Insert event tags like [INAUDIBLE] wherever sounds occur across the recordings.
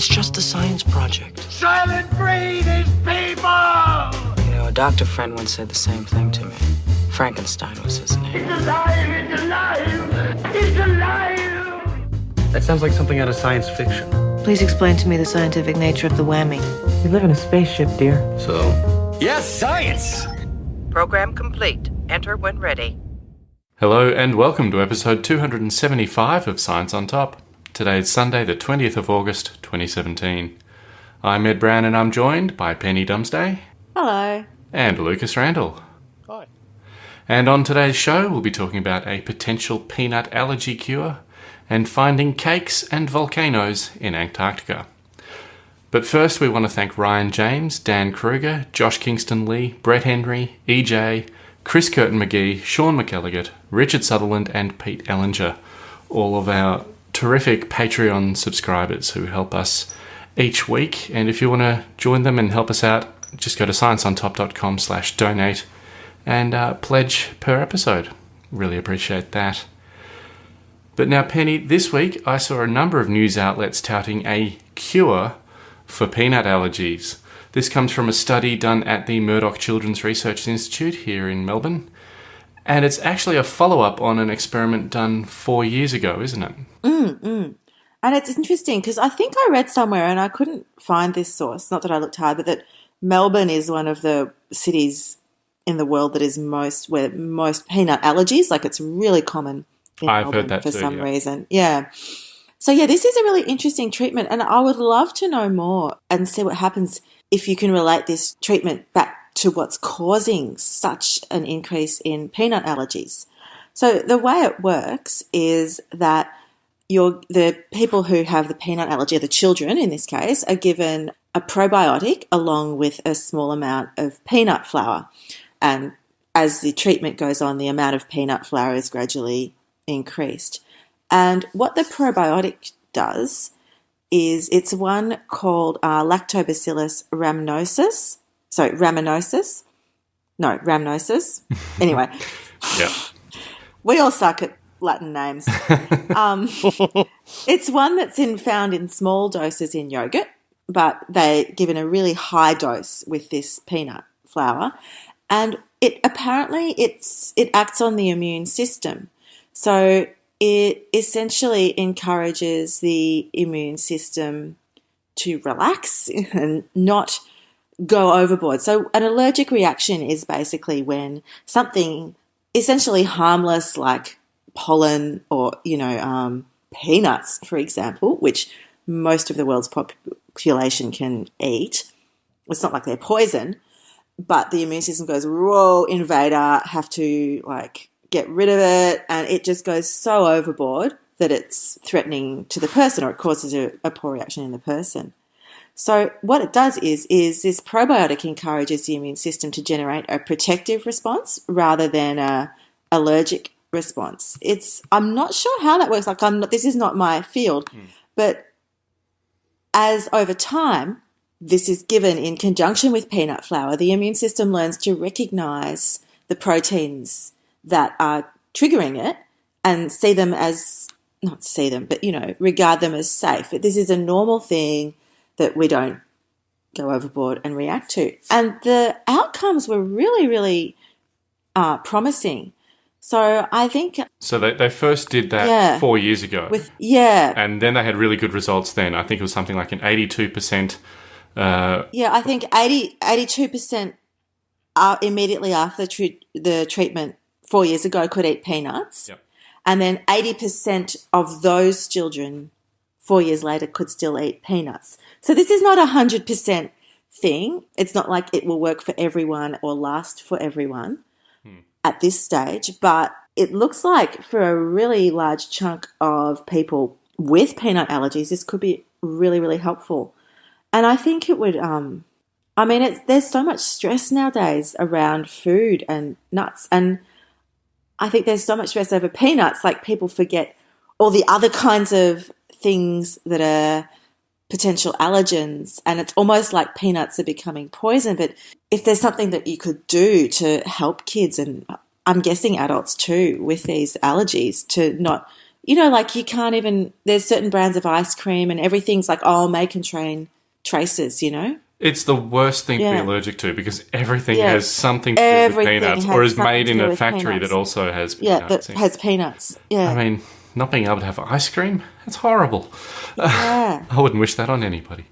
It's just a science project. Soylent Green is people! You know, a doctor friend once said the same thing to me. Frankenstein was his name. It's alive! It's alive! It's alive! That sounds like something out of science fiction. Please explain to me the scientific nature of the whammy. We live in a spaceship, dear. So? Yes, science! Program complete. Enter when ready. Hello and welcome to episode 275 of Science on Top. Today is Sunday, the 20th of August, 2017. I'm Ed Brown and I'm joined by Penny Dumsday Hello. and Lucas Randall. Hi. And on today's show, we'll be talking about a potential peanut allergy cure and finding cakes and volcanoes in Antarctica. But first, we want to thank Ryan James, Dan Kruger, Josh Kingston Lee, Brett Henry, EJ, Chris Curtin McGee, Sean McElligott, Richard Sutherland, and Pete Ellinger, all of our terrific Patreon subscribers who help us each week. And if you want to join them and help us out, just go to scienceontop.com slash donate and uh, pledge per episode. Really appreciate that. But now, Penny, this week I saw a number of news outlets touting a cure for peanut allergies. This comes from a study done at the Murdoch Children's Research Institute here in Melbourne. And it's actually a follow up on an experiment done four years ago, isn't it? Mm, mm. And it's interesting because I think I read somewhere and I couldn't find this source, not that I looked hard, but that Melbourne is one of the cities in the world that is most where most peanut allergies, like it's really common in I've heard Melbourne that for too, some yeah. reason. Yeah. So yeah, this is a really interesting treatment and I would love to know more and see what happens if you can relate this treatment back to what's causing such an increase in peanut allergies. So the way it works is that the people who have the peanut allergy, the children in this case, are given a probiotic along with a small amount of peanut flour. And as the treatment goes on, the amount of peanut flour is gradually increased. And what the probiotic does is it's one called uh, Lactobacillus rhamnosus. So rhamnosus. No, rhamnosus. [LAUGHS] Anyway, Yeah. we all suck at Latin names. [LAUGHS] um, it's one that's in, found in small doses in yogurt, but they're given a really high dose with this peanut flour, and it apparently it's it acts on the immune system. So it essentially encourages the immune system to relax [LAUGHS] and not go overboard. So an allergic reaction is basically when something essentially harmless like pollen or you know um, peanuts, for example, which most of the world's population can eat. It's not like they're poison, but the immune system goes, "Whoa, invader!" Have to like get rid of it, and it just goes so overboard that it's threatening to the person, or it causes a, a poor reaction in the person. So what it does is is this probiotic encourages the immune system to generate a protective response rather than a allergic response. It's I'm not sure how that works. Like I'm not, this is not my field, hmm. but as over time this is given in conjunction with peanut flour, the immune system learns to recognize the proteins that are triggering it and see them as not see them, but you know, regard them as safe. This is a normal thing that we don't go overboard and react to. And the outcomes were really, really uh, promising. So I think So they, they first did that Yeah. four years ago. with yeah, and then they had really good results then. I think it was something like an 82%. Uh, yeah, I think 82 percent uh, immediately after the, the treatment four years ago could eat peanuts, Yep. and then eighty percent of those children four years later could still eat peanuts. So this is not a hundred percent thing. It's not like it will work for everyone or last for everyone at this stage, but it looks like for a really large chunk of people with peanut allergies, this could be really, really helpful. And I think it would. Um, I mean, it's there's so much stress nowadays around food and nuts, and I think there's so much stress over peanuts. Like people forget all the other kinds of things that are potential allergens, and it's almost like peanuts are becoming poison. But if there's something that you could do to help kids, and I'm guessing adults too, with these allergies, to not you know, like you can't even. There's certain brands of ice cream, and everything's like, oh, may contain traces. You know. It's the worst thing to be allergic to because everything Yeah. has something to do with peanuts or is made in a factory peanuts. that also has Yeah, that in. has peanuts. Yeah. I mean, not being able to have ice cream, it's horrible. yeah. [LAUGHS] I wouldn't wish that on anybody.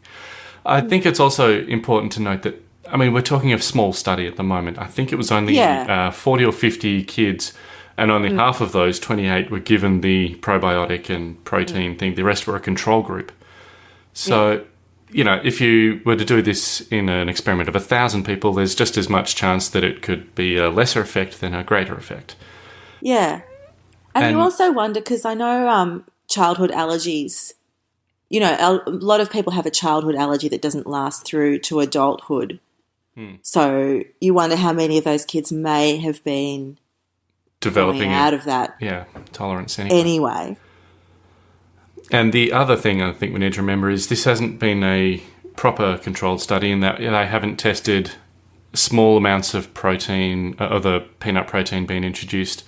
I think it's also important to note that, I mean, we're talking of small study at the moment. I think it was only Yeah. Mm. uh, 40 or 50 kids, and only half of those, 28, were given the probiotic and protein Mm. thing. The rest were a control group. So, you know, if you were to do this in an experiment of a thousand people, there's just as much chance that it could be a lesser effect than a greater effect. Yeah. And, And- you also wonder because I know um, childhood allergies, you know, a lot of people have a childhood allergy that doesn't last through to adulthood. Hmm. So you wonder how many of those kids may have been Developing coming a- out of that yeah, tolerance anyway. anyway. And the other thing I think we need to remember is this hasn't been a proper controlled study in that they haven't tested small amounts of protein, uh, of the peanut protein being introduced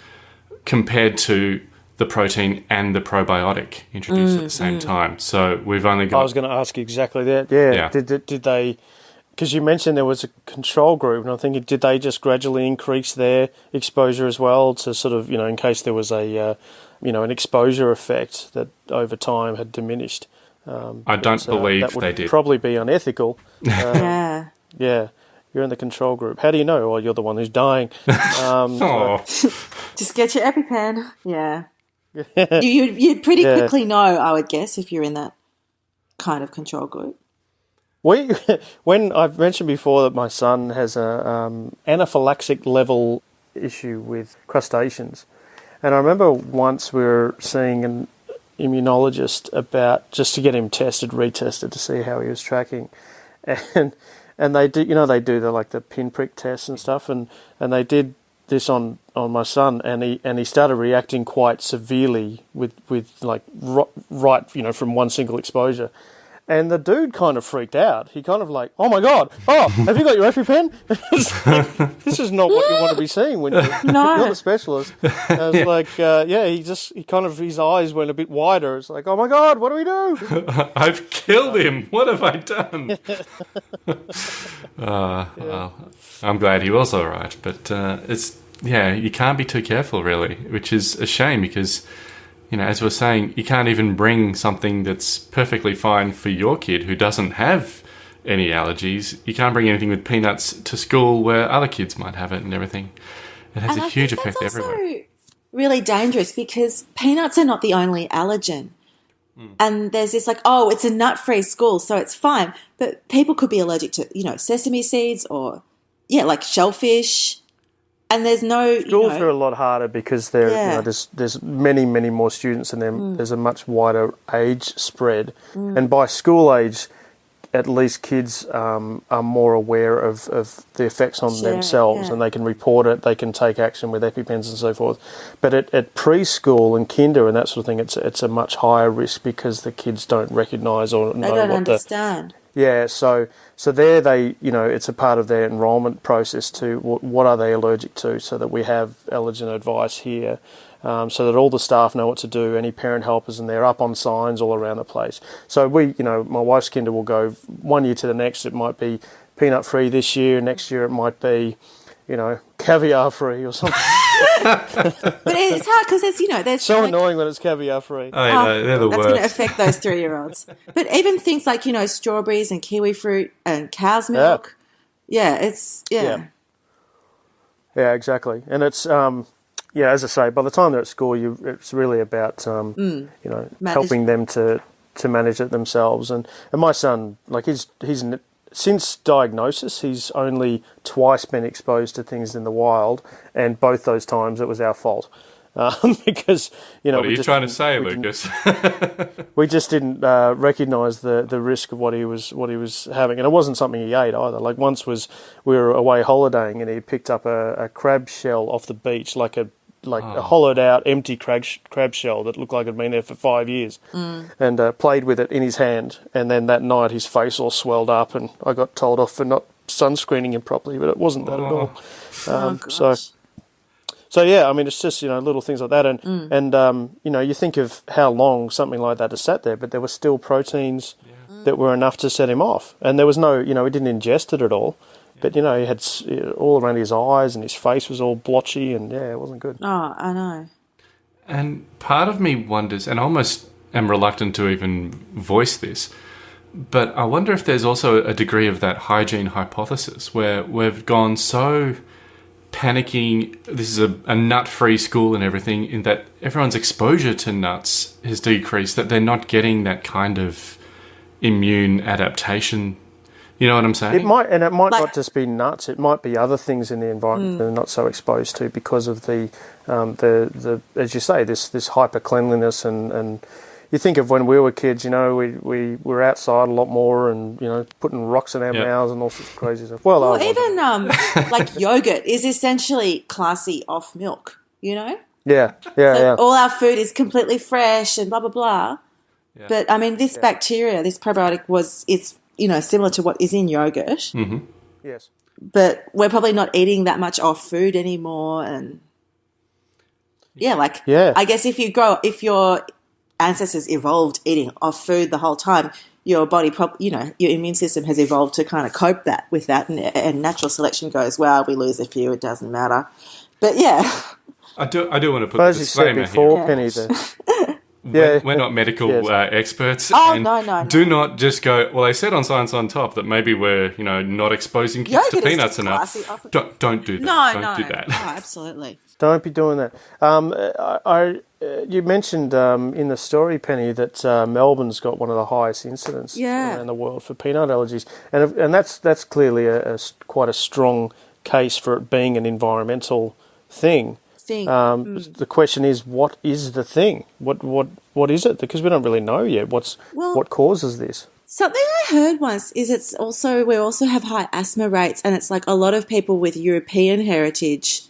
compared to the protein and the probiotic introduced at mm, the same mm. time. So we've only got. I was going to ask exactly that. Yeah. Yeah. Did, did did they? Because you mentioned there was a control group, and I'm thinking, did they just gradually increase their exposure as well to sort of, you know, in case there was a, uh, you know, an exposure effect that over time had diminished? Um, I don't So believe that would they did. Probably be unethical. [LAUGHS] Um, yeah. Yeah. You're in the control group. How do you know? Well, you're the one who's dying. [LAUGHS] Um, oh, [LAUGHS] Just get your EpiPen. Yeah. [LAUGHS] you, you'd, you'd pretty Yeah. quickly know, I would guess, if you're in that kind of control group. We, when I've mentioned before that my son has a um, anaphylaxis level issue with crustaceans, and I remember once we were seeing an immunologist about just to get him tested, retested to see how he was tracking, and and they do, you know, they do the like the pinprick tests and stuff, and and they did this on on my son, and he and he started reacting quite severely with with like right, you know, from one single exposure. And the dude kind of freaked out. He kind of like, oh my god, oh, have you got your EpiPen? [LAUGHS] It's like, this is not what you want to be seeing when you're, No. [LAUGHS] you're the specialist. I was [LAUGHS] like, uh, yeah, he just, he kind of, his eyes went a bit wider. It's like, oh my god, what do we do? I've killed him. What have I done? uh, well, I'm glad he was all right, but uh, it's yeah, you can't be too careful, really, which is a shame because you know, as we're saying, you can't even bring something that's perfectly fine for your kid who doesn't have any allergies. You can't bring anything with peanuts to school where other kids might have it and everything. It has And a I huge effect that's everywhere. also really dangerous because peanuts are not the only allergen. Hmm. And there's this like, oh, it's a nut-free school, so it's fine. But people could be allergic to, you know, sesame seeds or, yeah, like shellfish. And there's no, you Schools know, are a lot harder because there, you know, there's there's many many more students and then there's a much wider age spread, and by school age, at least kids um, are more aware of, of the effects on Sure, themselves yeah. and they can report it, they can take action with EpiPens and so forth. But at, at preschool and kinder and that sort of thing, it's it's a much higher risk because the kids don't recognise or they know don't what the understand. Yeah, so so there they you know it's a part of their enrolment process to what, what are they allergic to, so that we have allergen advice here, um, so that all the staff know what to do. Any parent helpers and they're up on signs all around the place. So we you know my wife's kinder will go one year to the next. It might be peanut free this year. Next year it might be you know caviar free or something. But it's hard because there's, you know, there's so like- annoying when it's caviar free. I Oh, know, they're the that's going to affect those three year olds. But even things like, you know, strawberries and kiwi fruit and cow's milk. Yeah, it's, yeah. Yeah. Yeah, exactly. And it's um, yeah, as I say, by the time they're at school, you it's really about um, you know Manage- helping them to to manage it themselves. And and my son, like he's he's n- since diagnosis, he's only twice been exposed to things in the wild, and both those times it was our fault. Um, [LAUGHS] because you know What are you just trying to say, we Lucas? [LAUGHS] [LAUGHS] we just didn't uh, recognise the, the risk of what he was what he was having, and it wasn't something he ate either. Like once was we were away holidaying, and he picked up a, a crab shell off the beach, like a like a hollowed out empty crab crab shell that looked like it'd been there for five years, and uh, played with it in his hand. And then that night, his face all swelled up, and I got told off for not sunscreening him properly, but it wasn't that at all. Um, Oh, so. So yeah, I mean, it's just you know little things like that, and and um, you know you think of how long something like that has sat there, but there were still proteins that were enough to set him off, and there was no you know he didn't ingest it at all, but you know he had uh, all around his eyes and his face was all blotchy, and yeah, it wasn't good. Oh, I know. And part of me wonders, and I almost am reluctant to even voice this, but I wonder if there's also a degree of that hygiene hypothesis where we've gone so panicking. This is a, a nut free school and everything, in that everyone's exposure to nuts has decreased, that they're not getting that kind of immune adaptation. You know what I'm saying? It might, and it might Like- not just be nuts. It might be other things in the environment that they're not so exposed to because of the, um, the, the, as you say, this this hyper cleanliness and and you think of when we were kids. You know, we we were outside a lot more and you know putting rocks in our Yep. mouths and all sorts of crazy stuff. Well, I Well, even um, [LAUGHS] like yogurt is essentially classy off milk. You know, yeah, yeah, so yeah. all our food is completely fresh and blah blah blah. But I mean, this bacteria, this probiotic was it's you know similar to what is in yogurt, mm-hmm. yes. but we're probably not eating that much off food anymore. And yeah, like Yeah. I guess if you grow, if your ancestors evolved eating off food the whole time, your body, prob- you know, your immune system has evolved to kind of cope that with that, and, and natural selection goes, well, we lose a few, it doesn't matter. But yeah, I do. I do want to put But a as you said disclaimer before, here. Penny, the, [LAUGHS] We're, Yeah. we're not medical Yes. uh, experts. Oh, and no, no, no. Do not just go. Well, they said on Science on Top that maybe we're you know not exposing kids Yogurt to peanuts enough. Don't don't do that. no, don't no, do that. Oh, [LAUGHS] absolutely. Don't be doing that. Um, I, I uh, you mentioned um, in the story, Penny, that uh, Melbourne's got one of the highest incidents Yeah. around the world for peanut allergies, and and that's that's clearly a, a s- quite a strong case for it being an environmental thing. Thing. Um, Mm. The question is, what is the thing? What what what is it? Because we don't really know yet. What's Well- what causes this? Something I heard once is it's also we also have high asthma rates, and it's like a lot of people with European heritage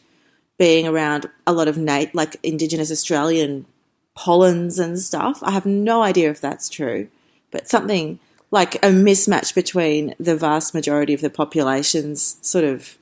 being around a lot of nat- like Indigenous Australian pollens and stuff. I have no idea if that's true, but something like a mismatch between the vast majority of the populations, sort of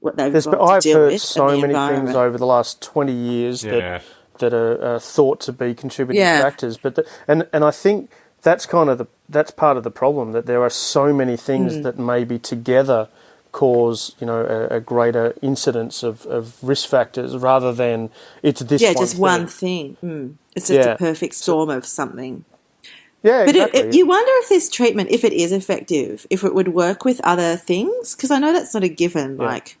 what they've There's, got to I've deal heard with, so and the many things over the last twenty years Yeah. that that are, are thought to be contributing Yeah. factors. But the, and and I think that's kind of the that's part of the problem that there are so many things Hmm. that maybe together cause you know a, a greater incidence of, of risk factors rather than it's this yeah, one just thing. one thing. Mm. It's just Yeah. a perfect storm of something. yeah But exactly. it, it, you wonder if this treatment, if it is effective, if it would work with other things, because I know that's not a given. Like,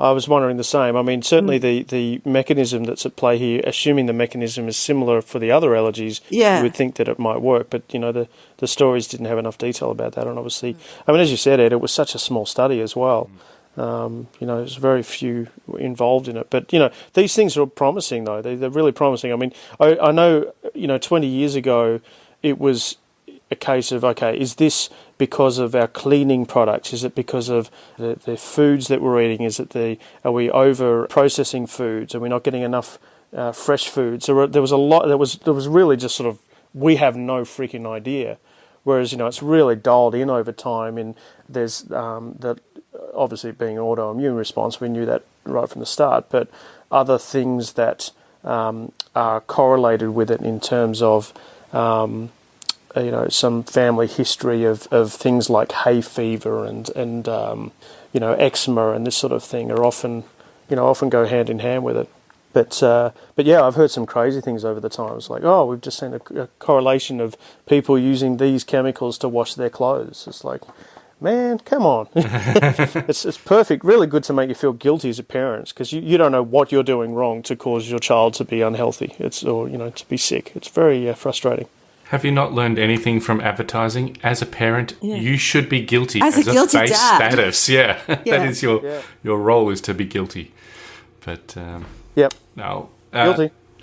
I was wondering the same. I mean, certainly Hmm. the, the mechanism that's at play here, assuming the mechanism is similar for the other allergies, Yeah. you would think that it might work. But, you know, the, the stories didn't have enough detail about that. And obviously, I mean, as you said, Ed, it was such a small study as well. Um, you know, there's very few involved in it. But, you know, these things are promising, though. They, they're really promising. I mean, I, I know, you know, 20 years ago, it was a case of okay, is this because of our cleaning products? Is it because of the, the foods that we're eating? Is it the are we over processing foods? Are we not getting enough uh, fresh foods? So there was a lot. There was there was really just sort of we have no freaking idea. Whereas you know it's really dialed in over time, and there's um, that obviously being an autoimmune response, we knew that right from the start. But other things that um, are correlated with it in terms of um, you know some family history of, of things like hay fever and and um, you know eczema and this sort of thing are often you know often go hand in hand with it. But uh, but yeah, I've heard some crazy things over the time. It's like oh, we've just seen a, a correlation of people using these chemicals to wash their clothes. It's like. Man, come on! [LAUGHS] [LAUGHS] it's it's perfect. Really good to make you feel guilty as a parent because you, you don't know what you're doing wrong to cause your child to be unhealthy. It's or you know to be sick. It's very uh, frustrating. Have you not learned anything from advertising? As a parent, you should be guilty As a guilty base dad. status. [LAUGHS] Yeah, Yeah. that is your Yeah. your role is to be guilty. But um, Yep, no, uh, guilty. [LAUGHS]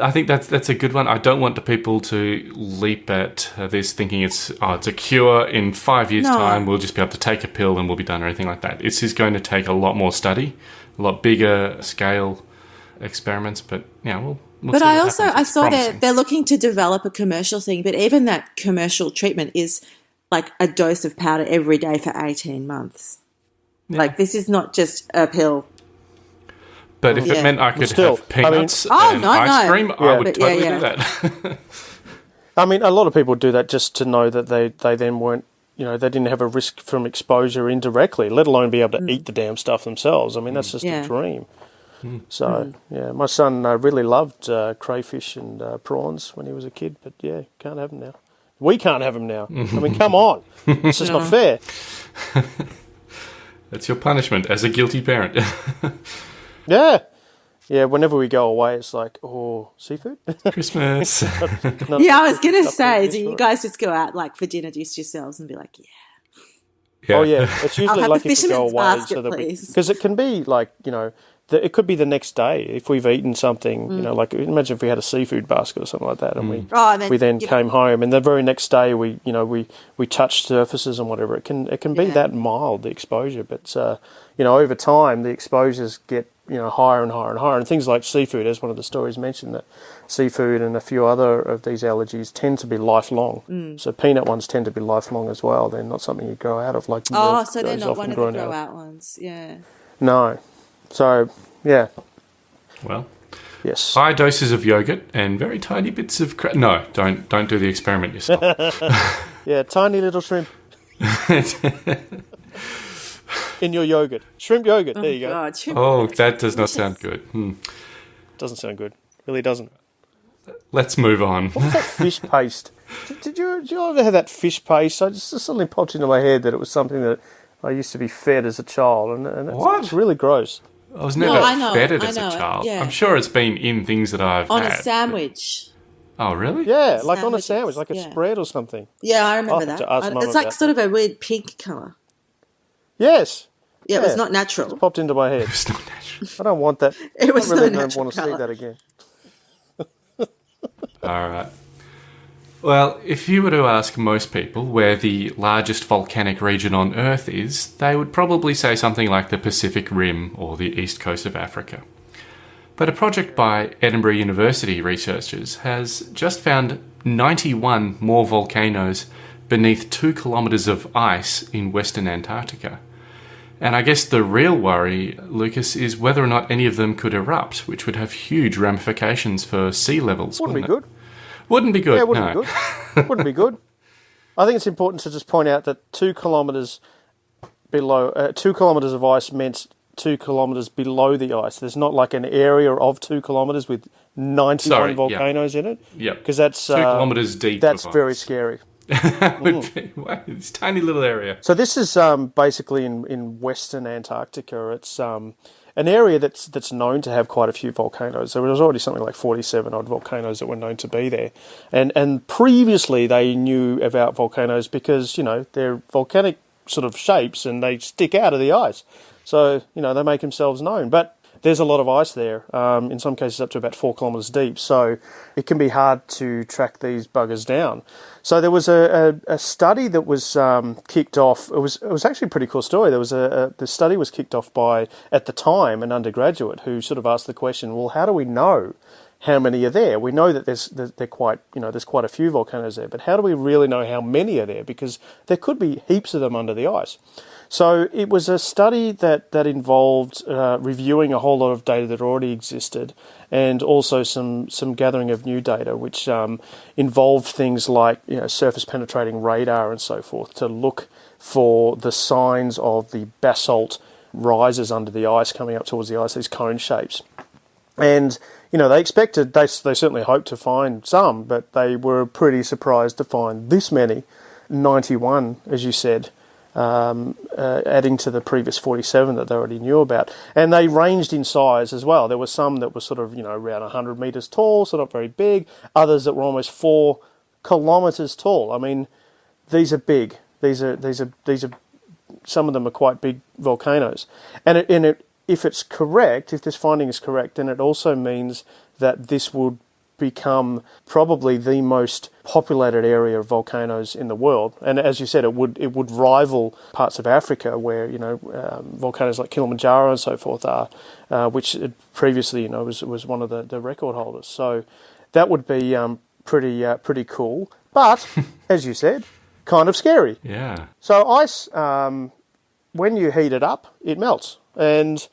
I think that's that's a good one. I don't want the people to leap at uh, this thinking it's oh it's a cure in five years' No. time. We'll just be able to take a pill and we'll be done or anything like that. This is going to take a lot more study, a lot bigger scale experiments. But yeah, we'll. We'll but I also. I It's saw that promising. they're looking to develop a commercial thing, but even that commercial treatment is like a dose of powder every day for eighteen months. Like this is not just a pill. But if Yeah. it meant I could still, have I mean- peanuts Oh, and no, ice no. cream, I would But totally yeah. do that. [LAUGHS] I mean, a lot of people do that just to know that they, they then weren't, you know, they didn't have a risk from exposure indirectly, let alone be able to mm. eat the damn stuff themselves. I mean, that's mm. just Yeah. a dream. So, yeah, my son uh, really loved uh, crayfish and uh, prawns when he was a kid, but yeah, can't have them now. We can't have them now. I mean, come on. It's just not [LAUGHS] fair. [LAUGHS] That's your punishment as a guilty parent. [LAUGHS] Yeah. Yeah, whenever we go away, it's like, oh, seafood? Christmas. Not- Yeah, I was gonna say, do you one. guys just go out like for dinner just yourselves and be like, yeah, Yeah. Oh yeah, it's usually have like if we go fisherman's away basket, so that because it can be like you know the, it could be the next day if we've eaten something Mm. you know like imagine if we had a seafood basket or something like that and we Oh, and then, we then you know- came home and the very next day we you know we we touched surfaces and whatever it can it can be Yeah. that mild the exposure but uh, you know over time the exposures get you know higher and higher and higher and things like seafood as one of the stories mentioned that seafood and a few other of these allergies tend to be lifelong Mm. so peanut ones tend to be lifelong as well they're not something you grow out of like oh, so they're not one of the grow of. out ones. Yeah. No. So, yeah. Well, Yes. high doses of yogurt and very tiny bits of cra- no. Don't don't do the experiment yourself. [LAUGHS] Yeah, tiny little shrimp [LAUGHS] in your yogurt. Shrimp yogurt. There you go. God, shrimp- oh, that does not sound good. Hmm. Doesn't sound good. Really doesn't. Let's move on. What's that [LAUGHS] fish paste? Did, did you did you ever have that fish paste? I just it suddenly popped into my head that it was something that I used to be fed as a child, and, and it's, What? it's really gross. I was No, never I know fed it, it I as know a it, child. yeah. I'm sure it's been in things that I've on had. a sandwich. Oh, really? Yeah, like on a sandwich, like a yeah. spread or something. Yeah, I I'll remember that. I- it's like about sort of a weird pink color. Yes, Yeah, it was not natural. popped into my head. [LAUGHS] It's not natural. I don't want that. [LAUGHS] It was I really no don't want to see that again. All right. Well, if you were to ask most people where the largest volcanic region on Earth is, they would probably say something like the Pacific Rim or the east coast of Africa. But a project by Edinburgh University researchers has just found 91 more volcanoes beneath two kilometres of ice in western Antarctica. And I guess the real worry, Lucas, is whether or not any of them could erupt, which would have huge ramifications for sea levels. Wouldn't be wouldn't good. Wouldn't be good. Yeah, wouldn't no. be good. wouldn't be good. I think it's important to just point out that two kilometres below, uh, two kilometres of ice meant two kilometres below the ice. There's not like an area of two kilometres with 91 Sorry, yeah. volcanoes in it. Yep. Because that's Two uh, kilometres deep. That's very scary. [LAUGHS] Wow, this tiny little area. So this is um, basically in, in western Antarctica. It's um, an area that's that's known to have quite a few volcanoes. There was already something like forty seven odd volcanoes that were known to be there, and and previously they knew about volcanoes because you know they're volcanic sort of shapes and they stick out of the ice, so you know they make themselves known. But there's a lot of ice there, um, in some cases up to about four kilometres deep, so it can be hard to track these buggers down. So there was a, a, a study that was um, kicked off. It was it was actually a pretty cool story. There was a, a the study was kicked off by at the time an undergraduate who sort of asked the question, well, how do we know how many are there? We know that there's that they're quite you know there's quite a few volcanoes there, but how do we really know how many are there? Because there could be heaps of them under the ice. So it was a study that that involved uh, reviewing a whole lot of data that already existed, and also some some gathering of new data, which um, involved things like you know surface penetrating radar and so forth to look for the signs of the basalt rises under the ice coming up towards the ice, these cone shapes. And you know they expected they they certainly hoped to find some, but they were pretty surprised to find this many, ninety one, as you said um, uh, adding to the previous 47 that they already knew about. And they ranged in size as well. There were some that were sort of, you know, around 100 metres tall, so not very big. Others that were almost four kilometres tall. I mean, these are big. These are, these are, these are, some of them are quite big volcanoes. And, it, and it, if it's correct, if this finding is correct, then it also means that this would become probably the most populated area of volcanoes in the world. And as you said, it would it would rival parts of Africa where you know um, volcanoes like Kilimanjaro and so forth are, uh, which it previously you know was was one of the, the record holders. So that would be um, pretty uh, pretty cool. But [LAUGHS] as you said, kind of scary. Yeah. So ice, um, when you heat it up, it melts, and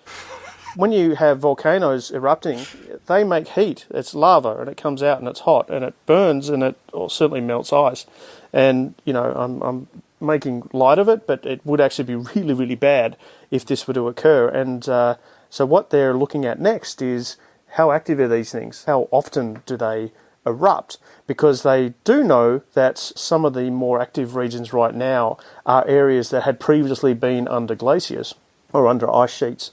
when you have volcanoes erupting, they make heat. It's lava and it comes out and it's hot and it burns and it certainly melts ice. And you know, I'm, I'm making light of it, but it would actually be [LAUGHS] really, really bad if this were to occur. And uh, so, what they're looking at next is how active are these things? How often do they erupt? Because they do know that some of the more active regions right now are areas that had previously been under glaciers or under ice sheets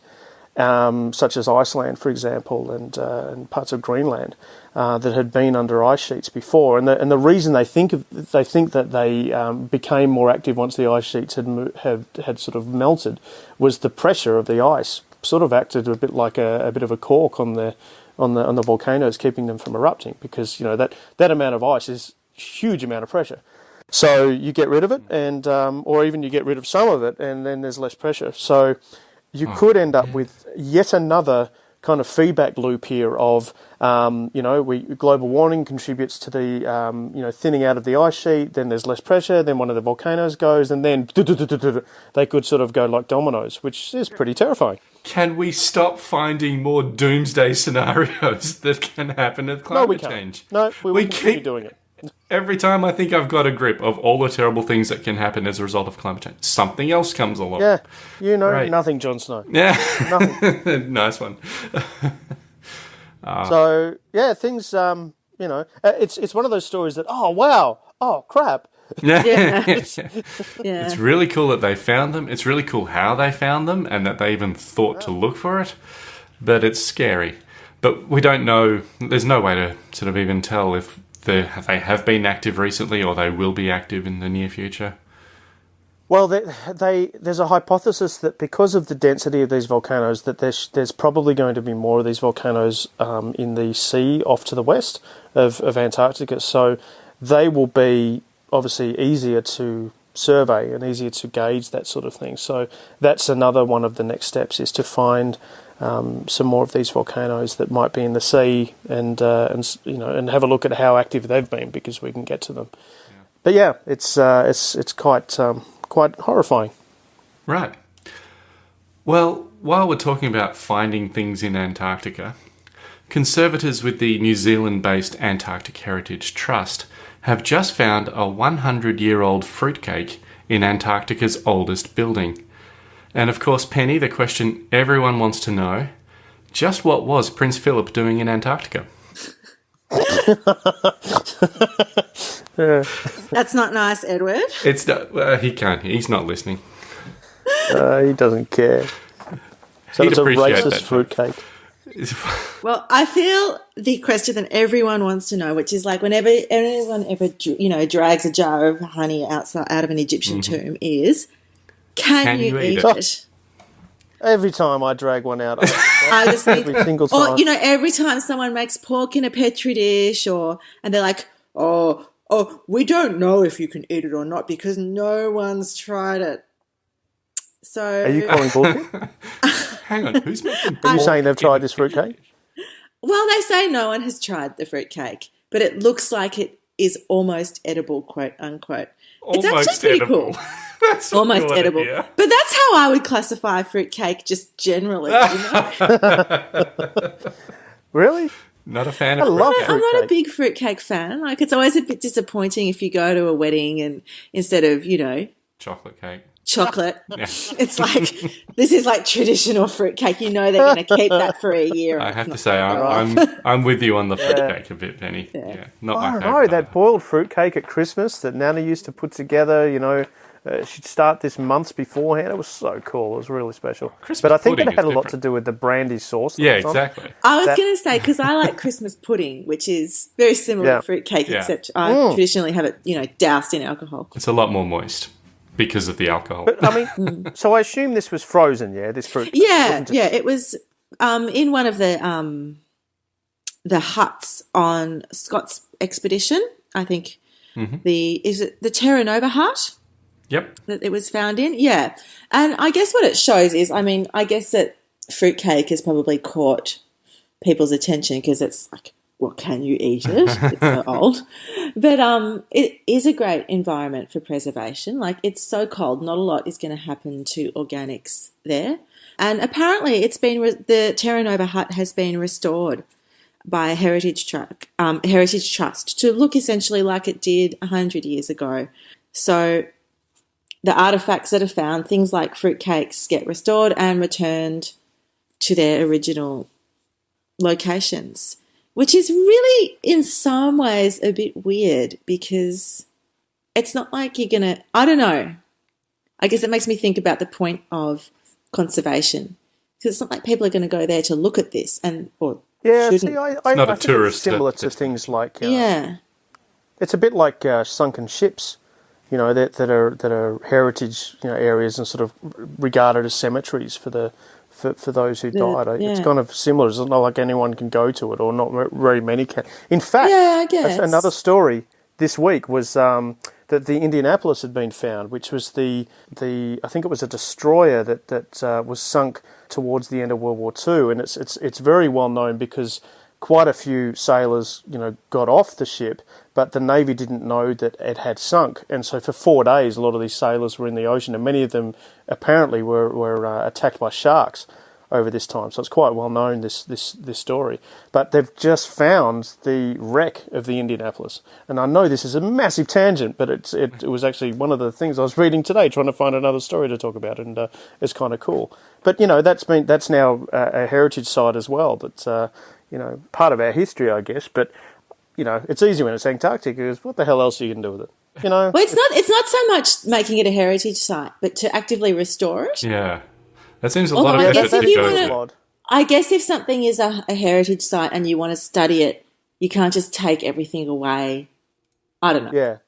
um, such as Iceland, for example, and, uh, and parts of Greenland uh, that had been under ice sheets before. And the, and the reason they think of, they think that they um, became more active once the ice sheets had, had had sort of melted was the pressure of the ice sort of acted a bit like a, a bit of a cork on the on the on the volcanoes, keeping them from erupting because you know that that amount of ice is huge amount of pressure. So you get rid of it, and um, or even you get rid of some of it, and then there's less pressure. So you oh, could end up with yet another kind of feedback loop here of um, you know we global warming contributes to the um, you know thinning out of the ice sheet then there's less pressure then one of the volcanoes goes and then they could sort of go like dominoes which is pretty terrifying. Can we stop finding more doomsday scenarios [LAUGHS] that can happen with climate no, we change? No we, we keep doing it Every time I think I've got a grip of all the terrible things that can happen as a result of climate change, something else comes along. Yeah, you know right. nothing, Jon Snow. Yeah, nothing. [LAUGHS] nice one. [LAUGHS] uh, so yeah, things. Um, you know, uh, it's it's one of those stories that oh wow, oh crap. [LAUGHS] Yeah. yeah. yeah. It's really cool that they found them. It's really cool how they found them and that they even thought yeah. to look for it. But it's scary. But we don't know, there's no way to sort of even tell if they they have been active recently, or they will be active in the near future? Well, they, they, there's a hypothesis that because of the density of these volcanoes, that there's there's probably going to be more of these volcanoes um, in the sea off to the west of, of Antarctica. So they will be obviously easier to survey and easier to gauge that sort of thing. So that's another one of the next steps is to find um, some more of these volcanoes that might be in the sea, and uh, and you know, and have a look at how active they've been because we can get to them. Yeah. But yeah, it's uh, it's it's quite um, quite horrifying. Right. Well, while we're talking about finding things in Antarctica, conservators with the New Zealand-based Antarctic Heritage Trust have just found a 100-year-old fruitcake in Antarctica's oldest building. And of course, Penny, the question everyone wants to know just what was Prince Philip doing in Antarctica? That's not nice, Edward. It's not, uh, he can't. He's not listening. Uh, he doesn't care. So He'd it's a racist fruitcake. Well, I feel the question that everyone wants to know, which is like whenever anyone ever you know drags a jar of honey outside out of an Egyptian mm-hmm. tomb, is can, Can you, you, eat, it? it? Every time I drag one out, I just every single time. Or you know, every time someone makes pork in a petri dish, or and they're like, "Oh, oh, we don't know if you can eat it or not because no one's tried it." So, are you calling bullshit? [LAUGHS] Hang on, who's making? Are you saying they've tried this fruitcake? Well, they say no one has tried the fruitcake, but it looks like it is almost edible, quote unquote. Almost it's actually pretty edible. cool. [LAUGHS] that's almost edible. Idea. But that's how I would classify fruitcake just generally. You know? [LAUGHS] really? Not a fan I of love fruitcake. I'm not a big fruitcake fan. Like it's always a bit disappointing if you go to a wedding and instead of, you know, chocolate cake. Chocolate. [LAUGHS] Yeah. It's like this is like traditional fruitcake. You know they're going to keep that for a year. I have to say, I'm, I'm, I'm with you on the [LAUGHS] fruitcake yeah. a bit, Penny. Yeah, yeah not I know that boiled fruitcake at Christmas that Nana used to put together. You know, uh, she'd start this months beforehand. It was so cool. It was really special. Christmas but I think it had a lot to do with the brandy sauce. Yeah, exactly. I was going to say because I like Christmas pudding, which is very similar yeah. to fruit cake, yeah. except I mm. traditionally have it, you know, doused in alcohol. It's a lot more moist because of the alcohol. But I mean, [LAUGHS] so I assume this was frozen. Yeah, this fruit. Yeah, it yeah. It was um, in one of the um, the huts on Scott's expedition. I think mm-hmm. the is it the Terra Nova hut. Yep. That it was found in. Yeah. And I guess what it shows is, I mean, I guess that fruitcake has probably caught people's attention because it's like, well, can you eat it? It's so [LAUGHS] old. But um, it is a great environment for preservation. Like, it's so cold, not a lot is going to happen to organics there. And apparently, it's been re- the Terra Nova hut has been restored by a heritage truck, um, heritage trust to look essentially like it did hundred years ago. So the artifacts that are found, things like fruitcakes, get restored and returned to their original locations, which is really, in some ways, a bit weird because it's not like you're gonna. I don't know. I guess it makes me think about the point of conservation because it's not like people are going to go there to look at this and or Yeah, shouldn't. see, I, I, not I a think it's tourist similar that- to things like uh, yeah. It's a bit like uh, sunken ships, you know, that that are that are heritage you know areas and sort of regarded as cemeteries for the for, for those who died. I- It's kind of similar. It's not like anyone can go to it, or not very many can. In fact, Yeah, I a- guess. another story this week was um, that the Indianapolis had been found, which was the the I think it was a destroyer that that uh, was sunk towards the end of World War Two, and it's it's it's very well known because quite a few sailors, you know, got off the ship, but the Navy didn't know that it had sunk, and so for four days, a lot of these sailors were in the ocean, and many of them apparently were were uh, attacked by sharks over this time. So it's quite well known this this this story. But they've just found the wreck of the Indianapolis, and I know this is a massive tangent, but it's it, it was actually one of the things I was reading today, trying to find another story to talk about, and uh, it's kind of cool. But you know that's been that's now a, a heritage site as well. That's uh, you know part of our history, I guess. But you know it's easy when it's Antarctica because what the hell else are you going to do with it? You know. Well, it's not. It's not so much making it a heritage site, but to actively restore it. Yeah. That seems a Although lot of I effort guess to if you go wanna- to. I guess if something is a, a heritage site and you want to study it, you can't just take everything away. I don't know. Yeah.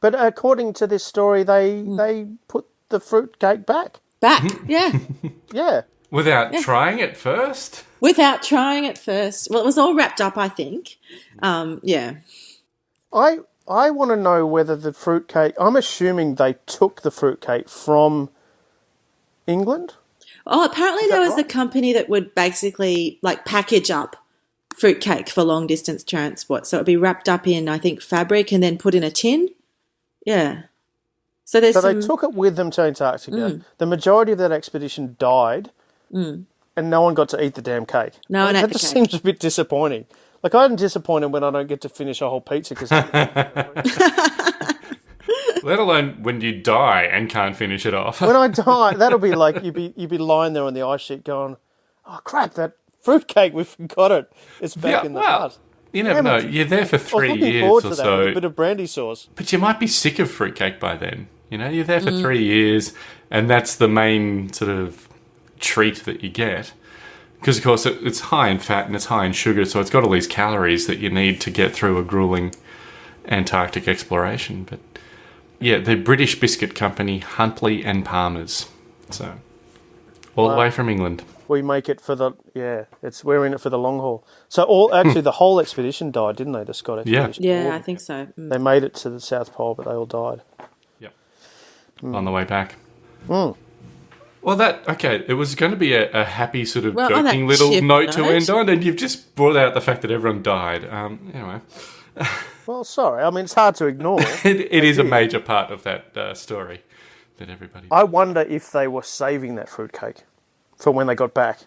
But according to this story, they Hmm. they put the fruit cake back. Back, yeah, [LAUGHS] Yeah. Without trying it first? Without trying it first. Well, it was all wrapped up, I think. Um, yeah. I I want to know whether the fruit cake. I'm assuming they took the fruit cake from England. Oh, apparently there was right? a company that would basically like package up fruitcake for long distance transport. So it'd be wrapped up in, I think, fabric and then put in a tin. Yeah. So there's So some, they took it with them to Antarctica. Hmm. The majority of that expedition died, and no one got to eat the damn cake. No one that ate the just cake. seems a bit disappointing. Like I'm disappointed when I don't get to finish a whole pizza because [LAUGHS] Let alone when you die and can't finish it off. when I [LAUGHS] die, that'll be like you'd be you'd be lying there on the ice sheet going, "Oh crap, that fruitcake, we forgot it. It's back yeah, in the well, hut." you never know. it. You're there for I was three years forward or to that so. with a bit of brandy sauce. But you might be sick of fruitcake by then. You know, you're there Mm. for three years, and that's the main sort of treat that you get. Because, of course, it, it's high in fat and it's high in sugar, so it's got all these calories that you need to get through a grueling Antarctic exploration. But yeah, the British biscuit company Huntley and Palmer's. So, all the way from England. We make it for the yeah. It's we're in it for the long haul. So all actually the whole expedition died, didn't they? The Scott Yeah. expedition. yeah, All- I think so. Mm. They made it to the South Pole, but they all died. Yep. Hmm. On the way back. Well, that okay. It was going to be a, a happy sort of Well, joking little ship note to end on, and you've just brought out the fact that everyone died. Um, anyway, [LAUGHS] Well, sorry. I mean, it's hard to ignore. [LAUGHS] it, it is a major part of that uh, story that everybody. I wonder if they were saving that fruitcake for when they got back.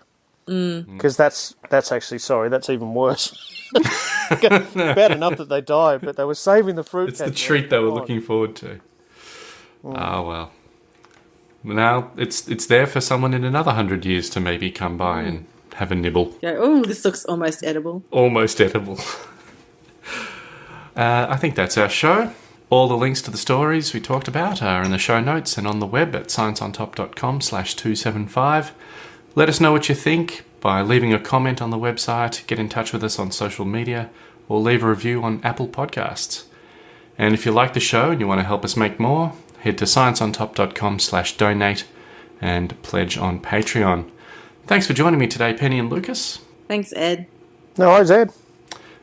Mm. Because that's that's actually sorry. That's even worse. [LAUGHS] Bad enough that they died, but they were saving the fruitcake. it's the treat they were Come on. looking forward to. Oh well. Now it's it's there for someone in another hundred years to maybe come by and have a nibble. Go, oh, this looks almost edible. almost edible. [LAUGHS] uh, I think that's our show. All the links to the stories we talked about are in the show notes and on the web at scienceontop.com slash 275. Let us know what you think by leaving a comment on the website, get in touch with us on social media, or leave a review on Apple Podcasts. And if you like the show and you want to help us make more, head to scienceontop.com slash donate and pledge on Patreon. Thanks for joining me today, Penny and Lucas. Thanks, Ed. No worries, Ed.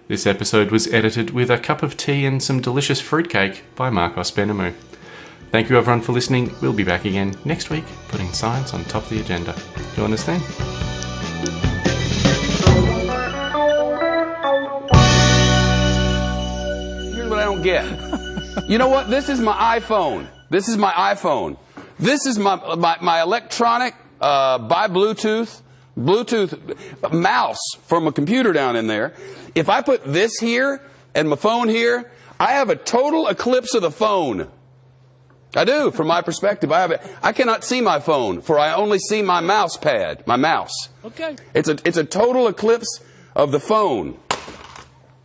This episode was edited with a cup of tea and some delicious fruitcake by Marcos Benamou. Thank you everyone for listening. We'll be back again next week, putting science on top of the agenda. Join us then. Here's what I don't get. You know what? This is my iPhone. This is my iPhone. This is my, my, my electronic uh, by Bluetooth, Bluetooth mouse from a computer down in there. If I put this here and my phone here, I have a total eclipse of the phone. I do, from my perspective. I have it. I cannot see my phone, for I only see my mouse pad, my mouse. Okay. It's a it's a total eclipse of the phone.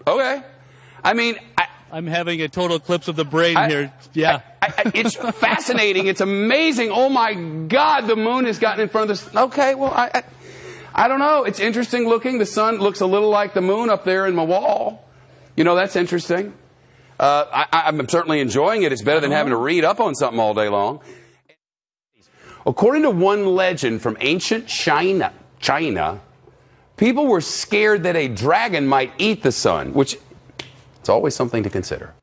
Okay. I mean, I, I'm having a total eclipse of the brain I- here. Yeah. I, I, it's [LAUGHS] fascinating. It's amazing. Oh my God, the moon has gotten in front of this. Okay, well, I, I, I don't know. It's interesting looking. The sun looks a little like the moon up there in my wall. You know, that's interesting. Uh, I, I'm certainly enjoying it. It's better than having to read up on something all day long. According to one legend from ancient China, China, people were scared that a dragon might eat the sun, which it's always something to consider.